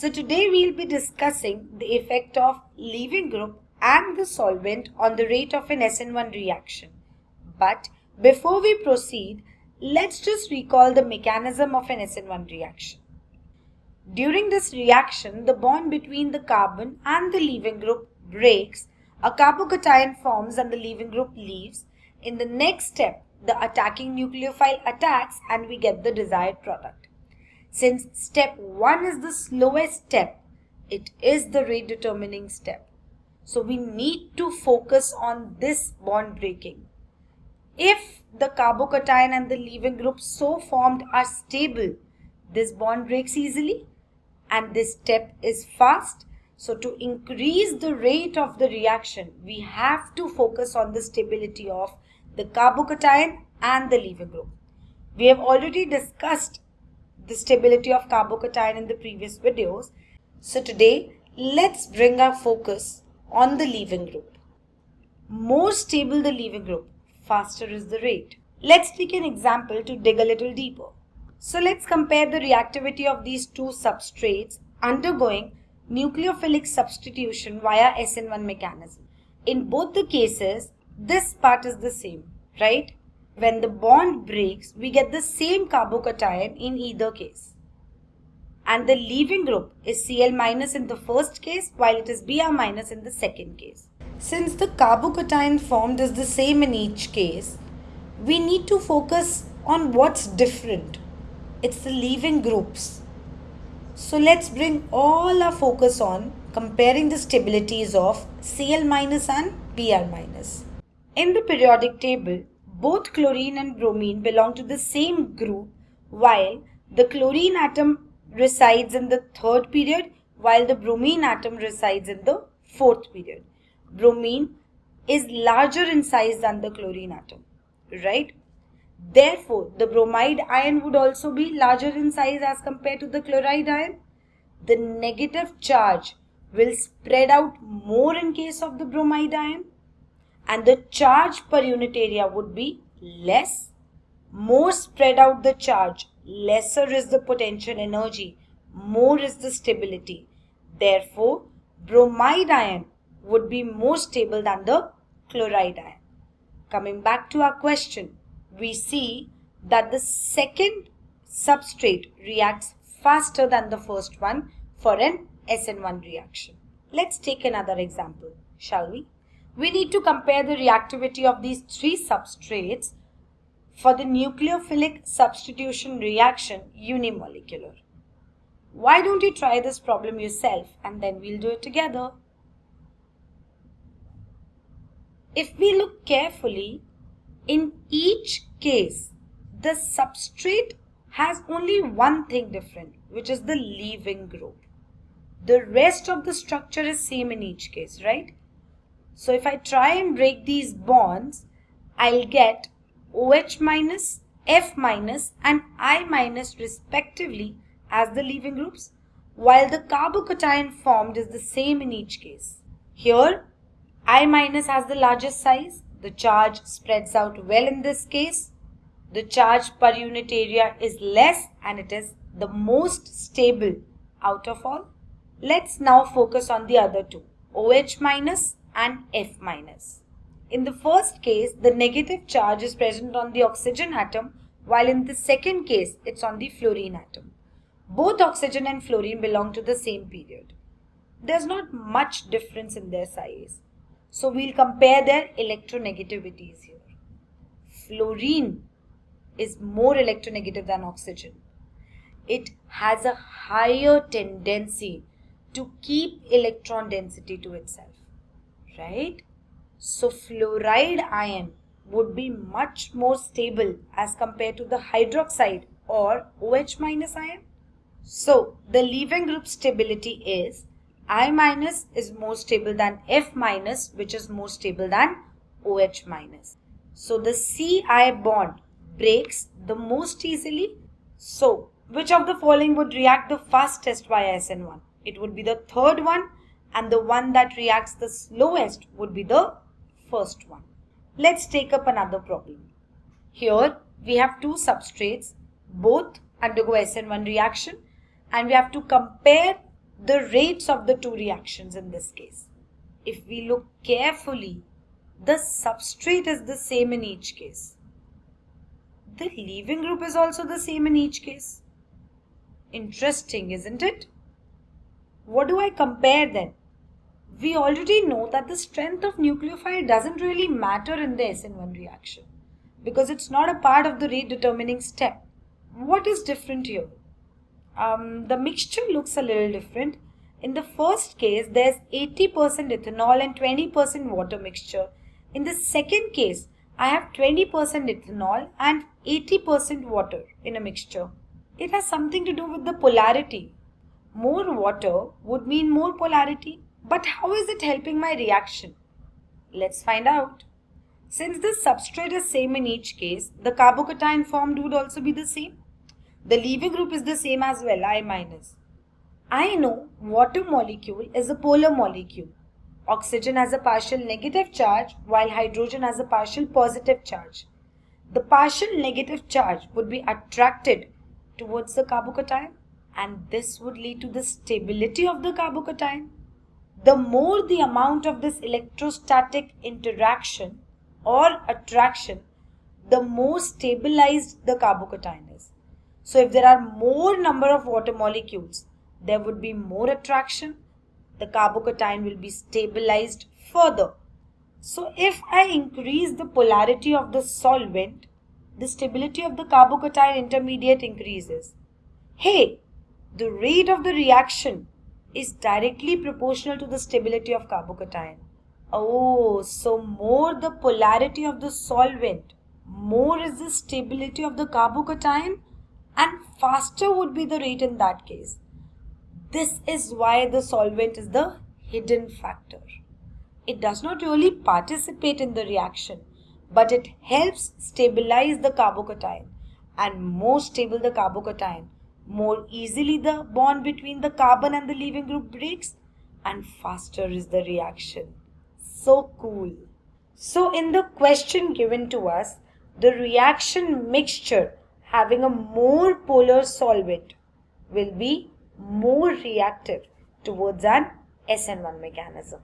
So today we'll be discussing the effect of leaving group and the solvent on the rate of an SN1 reaction. But before we proceed, let's just recall the mechanism of an SN1 reaction. During this reaction, the bond between the carbon and the leaving group breaks, a carbocation forms and the leaving group leaves. In the next step, the attacking nucleophile attacks and we get the desired product. Since step 1 is the slowest step, it is the rate determining step. So we need to focus on this bond breaking. If the carbocation and the leaving group so formed are stable, this bond breaks easily and this step is fast. So to increase the rate of the reaction, we have to focus on the stability of the carbocation and the leaving group. We have already discussed the stability of carbocation in the previous videos. So today, let's bring our focus on the leaving group. More stable the leaving group, faster is the rate. Let's take an example to dig a little deeper. So let's compare the reactivity of these two substrates undergoing nucleophilic substitution via SN1 mechanism. In both the cases, this part is the same, right? When the bond breaks, we get the same carbocation in either case. And the leaving group is Cl in the first case while it is Br in the second case. Since the carbocation formed is the same in each case, we need to focus on what's different. It's the leaving groups. So let's bring all our focus on comparing the stabilities of Cl and Br. In the periodic table, both chlorine and bromine belong to the same group while the chlorine atom resides in the third period while the bromine atom resides in the fourth period. Bromine is larger in size than the chlorine atom, right? Therefore, the bromide ion would also be larger in size as compared to the chloride ion. The negative charge will spread out more in case of the bromide ion and the charge per unit area would be less. More spread out the charge, lesser is the potential energy, more is the stability. Therefore, bromide ion would be more stable than the chloride ion. Coming back to our question, we see that the second substrate reacts faster than the first one for an SN1 reaction. Let's take another example, shall we? We need to compare the reactivity of these three substrates for the nucleophilic substitution reaction unimolecular. Why don't you try this problem yourself and then we'll do it together. If we look carefully, in each case, the substrate has only one thing different, which is the leaving group. The rest of the structure is same in each case, right? So if I try and break these bonds, I'll get OH minus, F minus and I minus respectively as the leaving groups, while the carbocation formed is the same in each case. Here, I minus has the largest size. The charge spreads out well in this case. The charge per unit area is less and it is the most stable out of all. Let's now focus on the other two. OH minus and F minus. In the first case, the negative charge is present on the oxygen atom, while in the second case, it's on the fluorine atom. Both oxygen and fluorine belong to the same period. There's not much difference in their size. So we'll compare their electronegativities here. Fluorine is more electronegative than oxygen. It has a higher tendency to keep electron density to itself right? So fluoride ion would be much more stable as compared to the hydroxide or OH minus ion. So the leaving group stability is I minus is more stable than F minus which is more stable than OH minus. So the Ci bond breaks the most easily. So which of the following would react the fastest by SN1? It would be the third one and the one that reacts the slowest would be the first one. Let's take up another problem. Here we have two substrates, both undergo SN1 reaction and we have to compare the rates of the two reactions in this case. If we look carefully, the substrate is the same in each case. The leaving group is also the same in each case. Interesting, isn't it? What do I compare then? We already know that the strength of nucleophile doesn't really matter in the SN1 reaction because it's not a part of the rate determining step. What is different here? Um, the mixture looks a little different. In the first case, there's 80% ethanol and 20% water mixture. In the second case, I have 20% ethanol and 80% water in a mixture. It has something to do with the polarity. More water would mean more polarity. But how is it helping my reaction? Let's find out. Since the substrate is same in each case, the carbocation formed would also be the same. The leaving group is the same as well, I minus. I know water molecule is a polar molecule. Oxygen has a partial negative charge while hydrogen has a partial positive charge. The partial negative charge would be attracted towards the carbocation and this would lead to the stability of the carbocation. The more the amount of this electrostatic interaction or attraction, the more stabilized the carbocation is. So if there are more number of water molecules, there would be more attraction. The carbocation will be stabilized further. So if I increase the polarity of the solvent, the stability of the carbocation intermediate increases. Hey, the rate of the reaction is directly proportional to the stability of carbocation. Oh, so more the polarity of the solvent, more is the stability of the carbocation and faster would be the rate in that case. This is why the solvent is the hidden factor. It does not really participate in the reaction, but it helps stabilize the carbocation and more stable the carbocation, more easily the bond between the carbon and the leaving group breaks and faster is the reaction. So cool. So in the question given to us, the reaction mixture having a more polar solvent will be more reactive towards an SN1 mechanism.